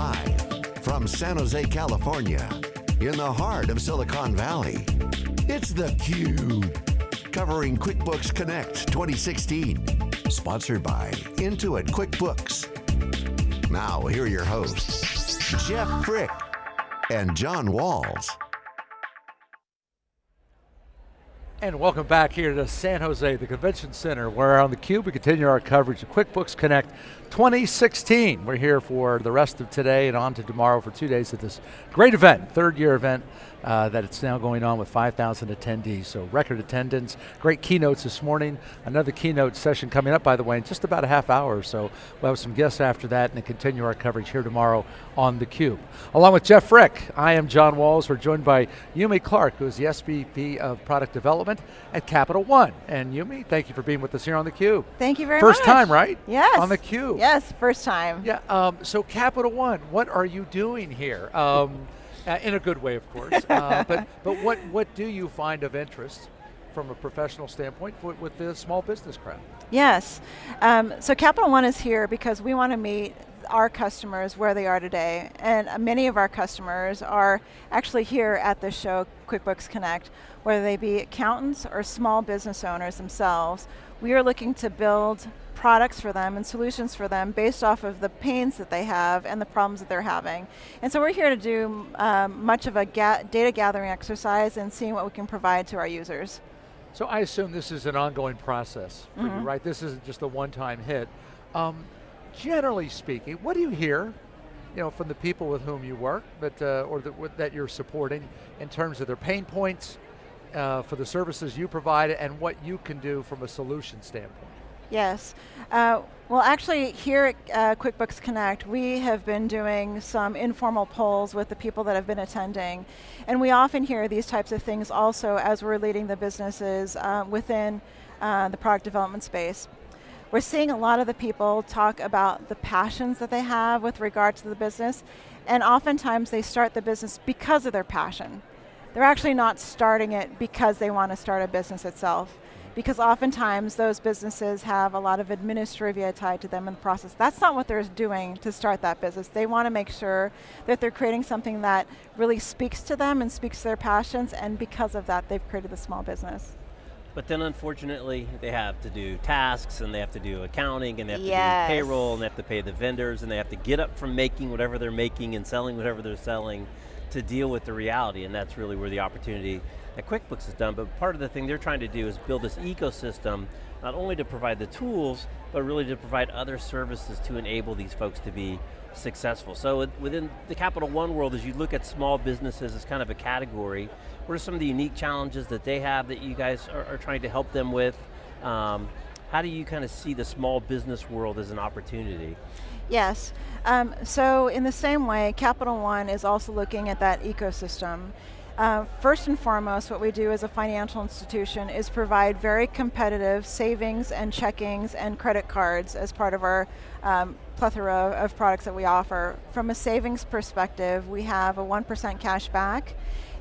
Live from San Jose, California, in the heart of Silicon Valley, it's theCUBE. Covering QuickBooks Connect 2016. Sponsored by Intuit QuickBooks. Now, here are your hosts, Jeff Frick and John Walls. And welcome back here to San Jose, the Convention Center, where on theCUBE we continue our coverage of QuickBooks Connect 2016. We're here for the rest of today and on to tomorrow for two days at this great event, third year event uh, that it's now going on with 5,000 attendees. So record attendance, great keynotes this morning. Another keynote session coming up, by the way, in just about a half hour. So we'll have some guests after that and continue our coverage here tomorrow on theCUBE. Along with Jeff Frick, I am John Walls. We're joined by Yumi Clark, who is the SVP of Product Development at Capital One. And Yumi, thank you for being with us here on theCUBE. Thank you very first much. First time, right? Yes. On theCUBE. Yes, first time. Yeah, um, so Capital One, what are you doing here? Um, uh, in a good way, of course. Uh, but but what, what do you find of interest from a professional standpoint with, with the small business crowd? Yes, um, so Capital One is here because we want to meet our customers where they are today. And many of our customers are actually here at this show, QuickBooks Connect, whether they be accountants or small business owners themselves. We are looking to build products for them and solutions for them based off of the pains that they have and the problems that they're having. And so we're here to do um, much of a ga data gathering exercise and seeing what we can provide to our users. So I assume this is an ongoing process for mm -hmm. you, mm-hmm. right? This isn't just a one-time hit. Um, generally speaking, what do you hear you know, from the people with whom you work that, uh, or that, that you're supporting in terms of their pain points uh, for the services you provide and what you can do from a solution standpoint? Yes. Uh, well, actually, here at uh, QuickBooks Connect, we have been doing some informal polls with the people that have been attending. And we often hear these types of things also as we're leading the businesses uh, within uh, the product development space. We're seeing a lot of the people talk about the passions that they have with regard to the business, and oftentimes they start the business because of their passion. They're actually not starting it because they want to start a business itself because oftentimes those businesses have a lot of administrivia tied to them in the process. That's not what they're doing to start that business. They want to make sure that they're creating something that really speaks to them and speaks to their passions, and because of that, they've created the small business. But then unfortunately, they have to do tasks, and they have to do accounting, and they have yes. to do payroll, and they have to pay the vendors, and they have to get up from making whatever they're making and selling whatever they're selling to deal with the reality, and that's really where the opportunity that QuickBooks has done, but part of the thing they're trying to do is build this ecosystem, not only to provide the tools, but really to provide other services to enable these folks to be successful. So within the Capital One world, as you look at small businesses as kind of a category, what are some of the unique challenges that they have that you guys are, are trying to help them with? Um, how do you kind of see the small business world as an opportunity? Yes, um, so in the same way, Capital One is also looking at that ecosystem. Uh, first and foremost, what we do as a financial institution is provide very competitive savings and checkings and credit cards as part of our um, plethora of products that we offer. From a savings perspective, we have a 1% cash back,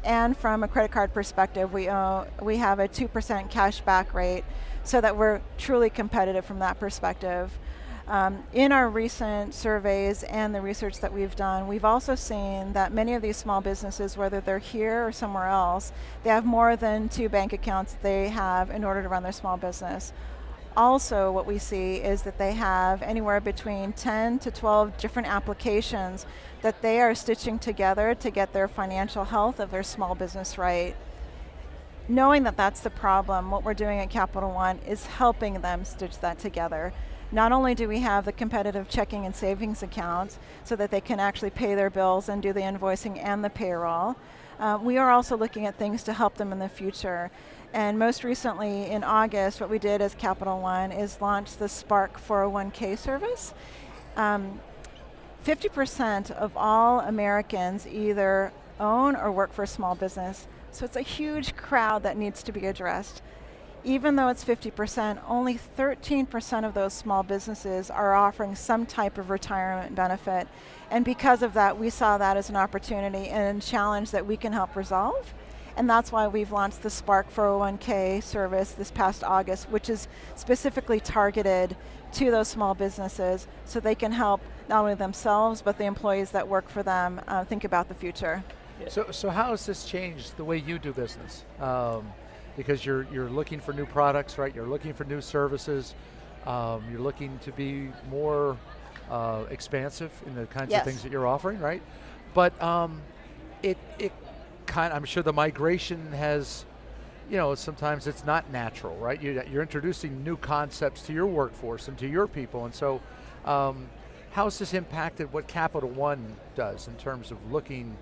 and from a credit card perspective, we, we have a 2% cash back rate so that we're truly competitive from that perspective. Um, in our recent surveys and the research that we've done, we've also seen that many of these small businesses, whether they're here or somewhere else, they have more than two bank accounts they have in order to run their small business. Also, what we see is that they have anywhere between 10 to 12 different applications that they are stitching together to get their financial health of their small business right. Knowing that that's the problem, what we're doing at Capital One is helping them stitch that together. Not only do we have the competitive checking and savings accounts so that they can actually pay their bills and do the invoicing and the payroll, uh, we are also looking at things to help them in the future. And most recently in August, what we did as Capital One is launch the Spark 401k service. 50% um, of all Americans either own or work for a small business. So it's a huge crowd that needs to be addressed even though it's 50%, only 13% of those small businesses are offering some type of retirement benefit. And because of that, we saw that as an opportunity and a challenge that we can help resolve. And that's why we've launched the Spark 401k service this past August, which is specifically targeted to those small businesses so they can help not only themselves, but the employees that work for them uh, think about the future. So, so how has this changed the way you do business? Um, because you're, you're looking for new products, right? You're looking for new services. Um, you're looking to be more uh, expansive in the kinds yes. of things that you're offering, right? But um, it, it kind I'm sure the migration has, you know, sometimes it's not natural, right? You, are introducing new concepts to your workforce and to your people, and so um, how's this impacted what Capital One does in terms of looking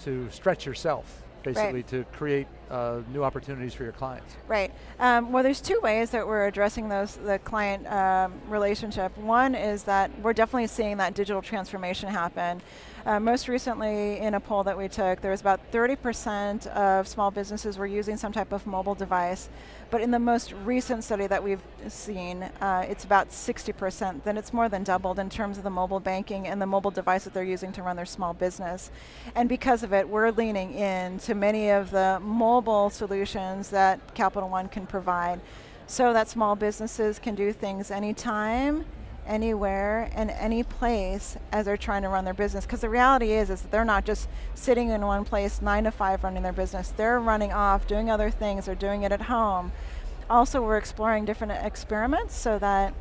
to stretch yourself? Basically right. to create uh, new opportunities for your clients. Right. Um, well, there's two ways that we're addressing those the client um, relationship. One is that we're definitely seeing that digital transformation happen. Uh, most recently, in a poll that we took, there was about 30% of small businesses were using some type of mobile device. But in the most recent study that we've seen, uh, it's about 60%. Then it's more than doubled in terms of the mobile banking and the mobile device that they're using to run their small business. And because of it, we're leaning in to many of the mobile solutions that Capital One can provide so that small businesses can do things anytime anywhere and any place as they're trying to run their business. Because the reality is, is that they're not just sitting in one place nine to five running their business. They're running off, doing other things, they're doing it at home. Also, we're exploring different experiments so that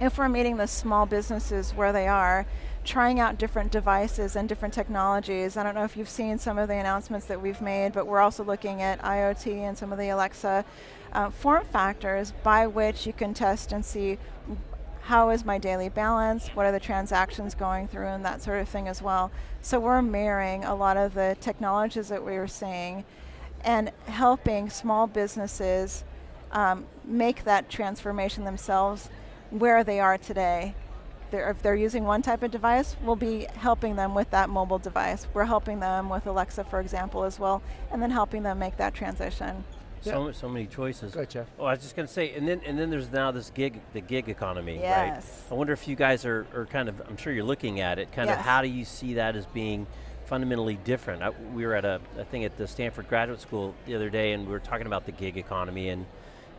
if we're meeting the small businesses where they are, trying out different devices and different technologies. I don't know if you've seen some of the announcements that we've made, but we're also looking at IoT and some of the Alexa uh, form factors by which you can test and see how is my daily balance, what are the transactions going through, and that sort of thing as well. So we're mirroring a lot of the technologies that we were seeing and helping small businesses um, make that transformation themselves where they are today. They're, if they're using one type of device, we'll be helping them with that mobile device. We're helping them with Alexa, for example, as well, and then helping them make that transition. So, so many choices. Go ahead, Jeff. Oh, I was just going to say, and then and then there's now this gig, the gig economy, yes. right? I wonder if you guys are, are kind of, I'm sure you're looking at it, kind yes. of how do you see that as being fundamentally different? I, we were at a, a thing at the Stanford Graduate School the other day and we were talking about the gig economy and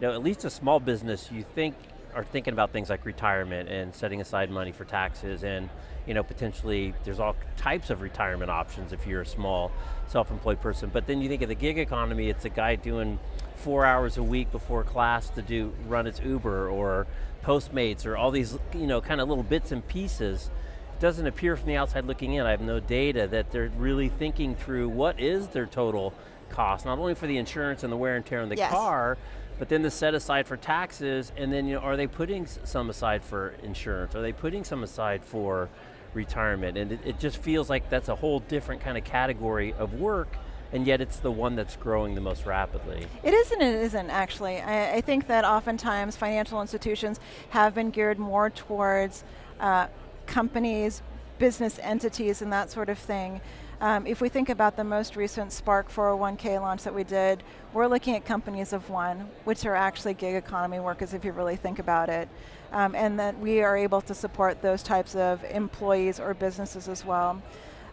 you know, at least a small business, you think are thinking about things like retirement and setting aside money for taxes and you know, potentially there's all types of retirement options if you're a small self-employed person. But then you think of the gig economy, it's a guy doing four hours a week before class to do run its Uber or Postmates or all these you know kind of little bits and pieces. It doesn't appear from the outside looking in, I have no data that they're really thinking through what is their total cost, not only for the insurance and the wear and tear on the yes. car, but then the set aside for taxes, and then you know, are they putting some aside for insurance? Are they putting some aside for retirement? And it, it just feels like that's a whole different kind of category of work and yet it's the one that's growing the most rapidly. It isn't, it isn't actually. I, I think that oftentimes financial institutions have been geared more towards uh, companies, business entities and that sort of thing. Um, if we think about the most recent Spark 401k launch that we did, we're looking at companies of one, which are actually gig economy workers if you really think about it. Um, and that we are able to support those types of employees or businesses as well.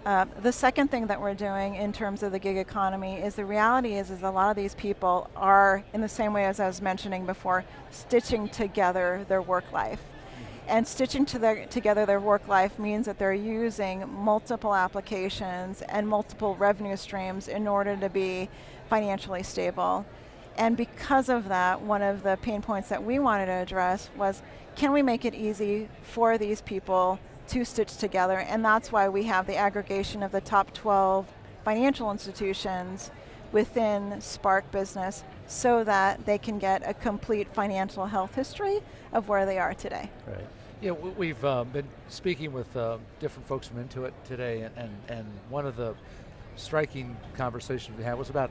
Uh, the second thing that we're doing in terms of the gig economy is the reality is, is a lot of these people are, in the same way as I was mentioning before, stitching together their work life. And stitching to their, together their work life means that they're using multiple applications and multiple revenue streams in order to be financially stable. And because of that, one of the pain points that we wanted to address was, can we make it easy for these people to stitch together? And that's why we have the aggregation of the top 12 financial institutions within Spark Business so that they can get a complete financial health history of where they are today. Right. Yeah, we've uh, been speaking with uh, different folks from Intuit today, and, and, and one of the striking conversations we had was about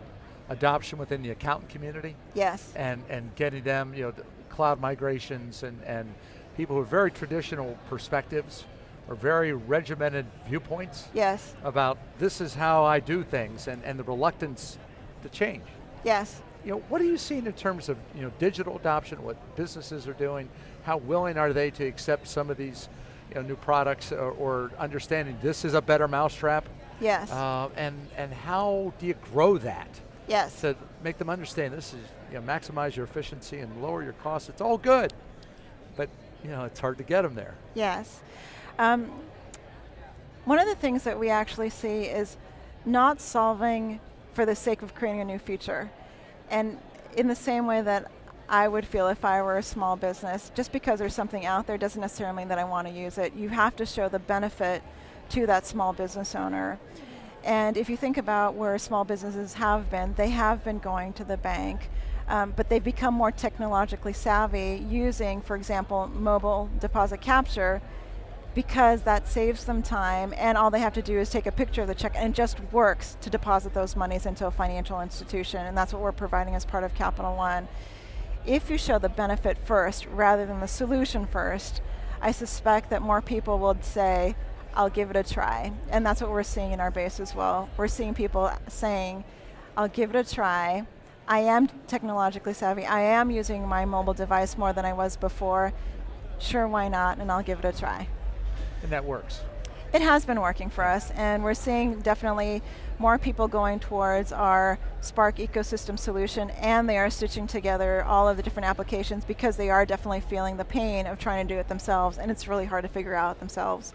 adoption within the accountant community. Yes. And, and getting them, you know, cloud migrations and, and people with very traditional perspectives or very regimented viewpoints. Yes. About this is how I do things and, and the reluctance to change. Yes. You know, what are you seeing in terms of you know, digital adoption, what businesses are doing? How willing are they to accept some of these you know, new products or, or understanding this is a better mousetrap? Yes. Uh, and, and how do you grow that? Yes. To make them understand this is, you know, maximize your efficiency and lower your costs. It's all good, but you know, it's hard to get them there. Yes. Um, one of the things that we actually see is not solving for the sake of creating a new feature. And in the same way that I would feel if I were a small business, just because there's something out there doesn't necessarily mean that I want to use it. You have to show the benefit to that small business owner. And if you think about where small businesses have been, they have been going to the bank, um, but they've become more technologically savvy using, for example, mobile deposit capture because that saves them time and all they have to do is take a picture of the check and it just works to deposit those monies into a financial institution and that's what we're providing as part of Capital One. If you show the benefit first rather than the solution first, I suspect that more people will say, I'll give it a try. And that's what we're seeing in our base as well. We're seeing people saying, I'll give it a try. I am technologically savvy. I am using my mobile device more than I was before. Sure, why not? And I'll give it a try. And that works. It has been working for us, and we're seeing definitely more people going towards our Spark ecosystem solution, and they are stitching together all of the different applications because they are definitely feeling the pain of trying to do it themselves, and it's really hard to figure out themselves.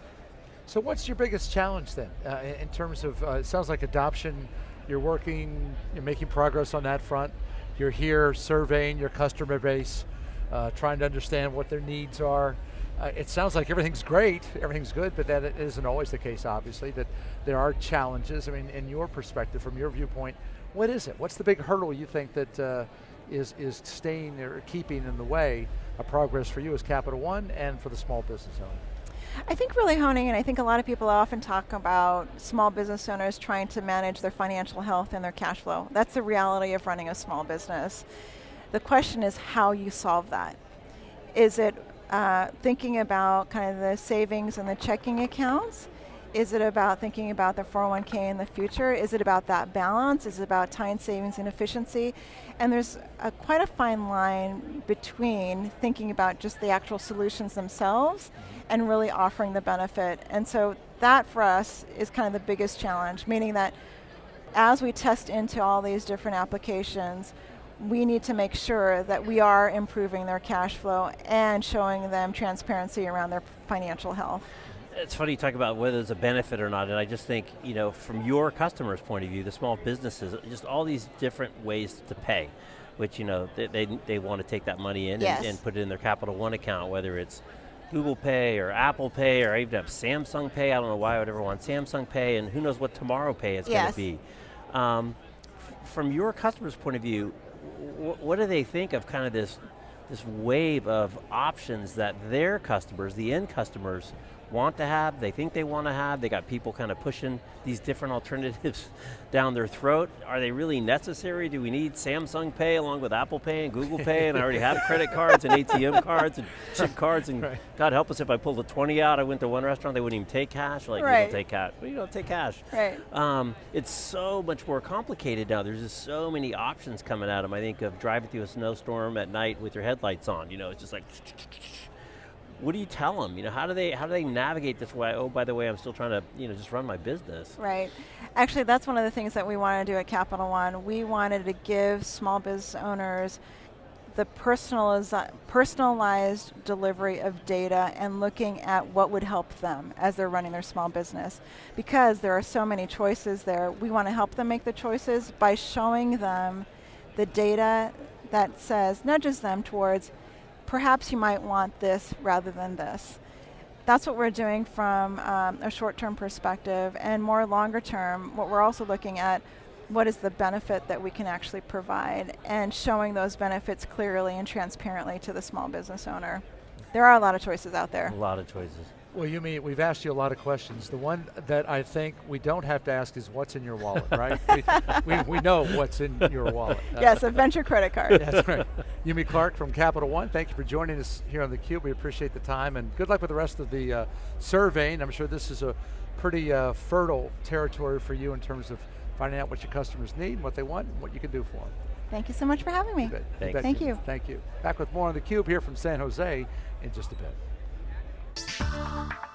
So what's your biggest challenge then, uh, in terms of, uh, it sounds like adoption, you're working, you're making progress on that front, you're here surveying your customer base, uh, trying to understand what their needs are. Uh, it sounds like everything's great, everything's good, but that isn't always the case, obviously, that there are challenges. I mean, in your perspective, from your viewpoint, what is it? What's the big hurdle you think that uh, is is staying or keeping in the way of progress for you as Capital One and for the small business owner? I think really honing in, I think a lot of people often talk about small business owners trying to manage their financial health and their cash flow. That's the reality of running a small business. The question is how you solve that. Is it uh, thinking about kind of the savings and the checking accounts? Is it about thinking about the 401k in the future? Is it about that balance? Is it about time savings and efficiency? And there's a, quite a fine line between thinking about just the actual solutions themselves and really offering the benefit. And so that for us is kind of the biggest challenge, meaning that as we test into all these different applications, we need to make sure that we are improving their cash flow and showing them transparency around their financial health. It's funny you talk about whether it's a benefit or not, and I just think, you know, from your customer's point of view, the small businesses, just all these different ways to pay, which, you know, they, they, they want to take that money in yes. and, and put it in their Capital One account, whether it's Google Pay or Apple Pay or even have Samsung Pay. I don't know why I would ever want Samsung Pay, and who knows what Tomorrow Pay is yes. going to be. Um, from your customer's point of view, what do they think of kind of this, this wave of options that their customers, the end customers, want to have, they think they want to have, they got people kind of pushing these different alternatives down their throat. Are they really necessary? Do we need Samsung Pay along with Apple Pay and Google Pay and I already have credit cards and ATM cards and chip cards and right. God help us if I pulled the 20 out, I went to one restaurant, they wouldn't even take cash. Like, right. you don't take cash. You don't take cash. Right. Um, it's so much more complicated now. There's just so many options coming at them. I think of driving through a snowstorm at night with your headlights on. You know, it's just like what do you tell them? You know, how do they how do they navigate this way? Oh, by the way, I'm still trying to you know just run my business. Right. Actually, that's one of the things that we wanted to do at Capital One. We wanted to give small business owners the personalized delivery of data and looking at what would help them as they're running their small business. Because there are so many choices there, we want to help them make the choices by showing them the data that says, nudges them towards perhaps you might want this rather than this. That's what we're doing from um, a short-term perspective and more longer term, what we're also looking at what is the benefit that we can actually provide and showing those benefits clearly and transparently to the small business owner. There are a lot of choices out there. A lot of choices. Well, Yumi, we've asked you a lot of questions. The one that I think we don't have to ask is what's in your wallet, right? we, we, we, know what's in your wallet. yes, a venture credit card. That's right. Yumi Clark from Capital One, thank you for joining us here on theCUBE. We appreciate the time and good luck with the rest of the uh, surveying. I'm sure this is a pretty uh, fertile territory for you in terms of finding out what your customers need, and what they want, and what you can do for them. Thank you so much for having me. Thank, you. Thank you. Thank you. Back with more on theCUBE here from San Jose in just a bit. Thank